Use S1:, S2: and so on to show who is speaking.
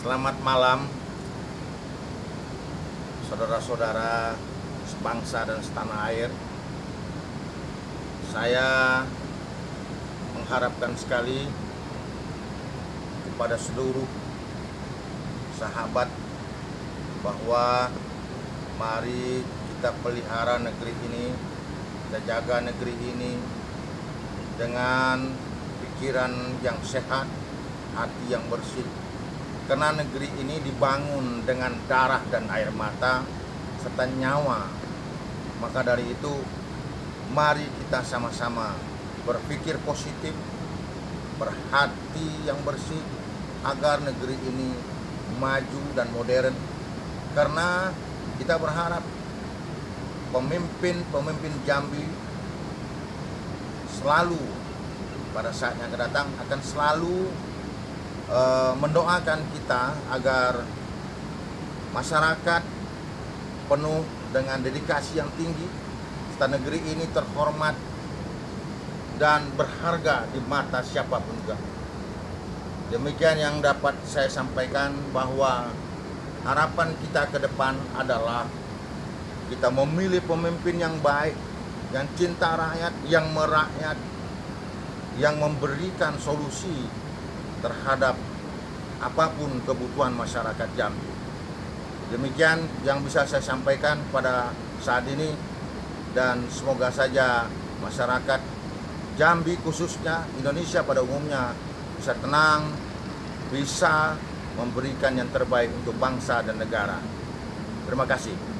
S1: Selamat malam Saudara-saudara sebangsa dan setanah air. Saya mengharapkan sekali kepada seluruh sahabat bahwa mari kita pelihara negeri ini kita jaga negeri ini dengan pikiran yang sehat hati yang bersih karena negeri ini dibangun dengan darah dan air mata serta nyawa. Maka dari itu mari kita sama-sama berpikir positif berhati yang bersih agar negeri ini maju dan modern. Karena kita berharap pemimpin-pemimpin Jambi selalu pada saat yang akan datang akan selalu uh, mendoakan kita agar masyarakat penuh dengan dedikasi yang tinggi serta negeri ini terhormat dan berharga di mata siapa pun juga. Demikian yang dapat saya sampaikan bahwa harapan kita ke depan adalah kita memilih pemimpin yang baik, yang cinta rakyat, yang merakyat, yang memberikan solusi terhadap apa pun kebutuhan masyarakat Jambi. Demikian yang bisa saya sampaikan pada saat ini dan semoga saja masyarakat Jambi khususnya Indonesia pada umumnya bisa tenang, bisa memberikan yang terbaik untuk bangsa dan negara. Terima kasih.